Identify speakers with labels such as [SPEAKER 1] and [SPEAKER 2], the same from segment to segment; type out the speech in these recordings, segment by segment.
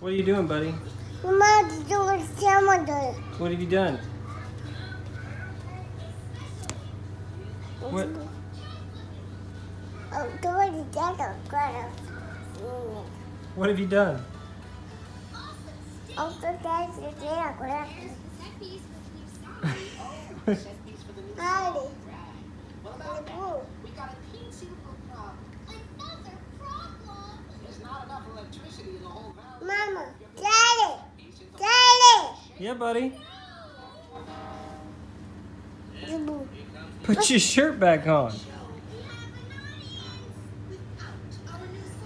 [SPEAKER 1] What are you doing, buddy?
[SPEAKER 2] Mama, do what Grandma does.
[SPEAKER 1] What have you done? What?
[SPEAKER 2] Oh, do what Dad does.
[SPEAKER 1] What have you done?
[SPEAKER 2] Oh, do Dad does. Howdy.
[SPEAKER 3] We got a teensy little problem.
[SPEAKER 4] Another problem?
[SPEAKER 3] There's not enough electricity in the whole valley.
[SPEAKER 2] Mama, Daddy, Daddy.
[SPEAKER 1] Yeah, buddy. Put your shirt back on.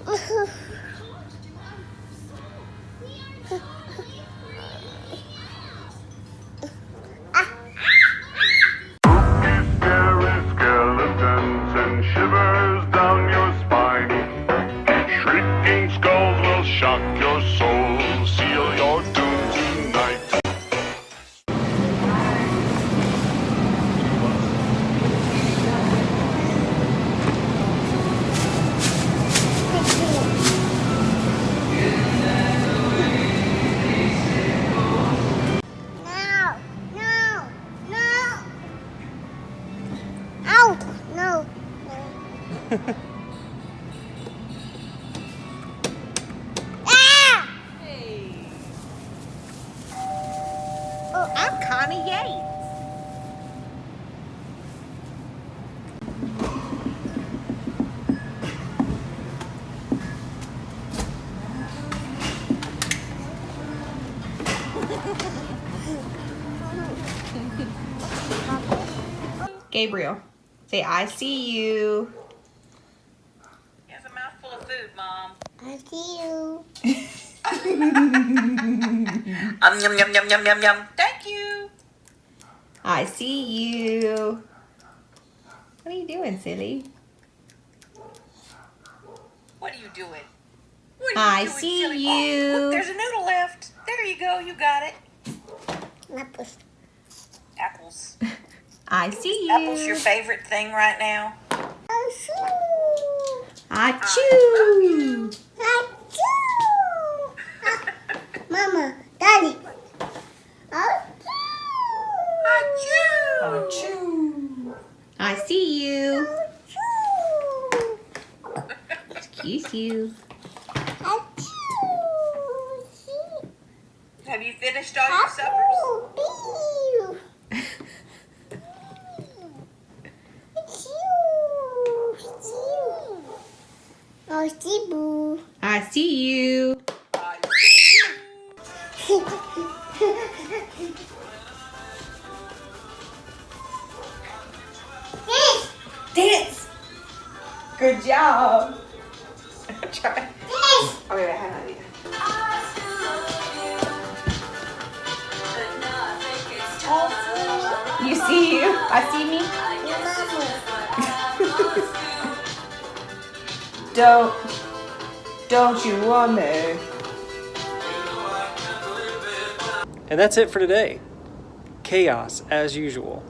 [SPEAKER 2] No, no. ah!
[SPEAKER 5] Hey,
[SPEAKER 2] Oh,
[SPEAKER 5] I'm Connie Yates. Gabriel, say I see you.
[SPEAKER 6] He has a mouthful of food, Mom.
[SPEAKER 2] I see you.
[SPEAKER 6] Um, yum, yum, yum, yum, yum, yum. Thank you.
[SPEAKER 5] I see you. What are you doing, silly?
[SPEAKER 6] What are you doing? What
[SPEAKER 5] I
[SPEAKER 6] doing,
[SPEAKER 5] see
[SPEAKER 6] silly?
[SPEAKER 5] you.
[SPEAKER 6] Oh, look, there's a noodle left. There you go. You got it.
[SPEAKER 2] Apples.
[SPEAKER 6] Apples.
[SPEAKER 5] I see you.
[SPEAKER 6] Apples your favorite thing right now?
[SPEAKER 2] I see.
[SPEAKER 5] I chew.
[SPEAKER 2] I chew. Ah, Mama, Daddy. I chew.
[SPEAKER 5] I see you.
[SPEAKER 2] I chew.
[SPEAKER 5] Excuse you.
[SPEAKER 2] I chew.
[SPEAKER 6] Have you finished all your suppers?
[SPEAKER 2] Apple. Bee. Chew. Chew. Oh, see, boo.
[SPEAKER 5] I see you.
[SPEAKER 6] I see you.
[SPEAKER 5] Dance. Good job. Try. Okay, oh, wait, hang on. You see you. I see me. Don't. Don't you want me?
[SPEAKER 1] And that's it for today. Chaos, as usual.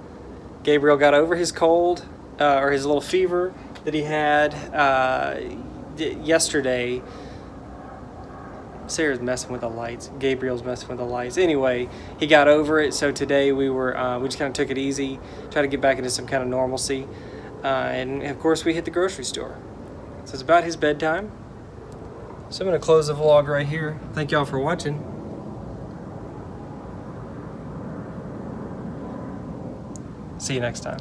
[SPEAKER 1] Gabriel got over his cold, uh, or his little fever that he had uh, yesterday. Sarah's messing with the lights. Gabriel's messing with the lights. Anyway, he got over it. So today we were uh, we just kind of took it easy, try to get back into some kind of normalcy, uh, and of course we hit the grocery store. So it's about his bedtime. So I'm going to close the vlog right here. Thank y'all for watching. See you next time.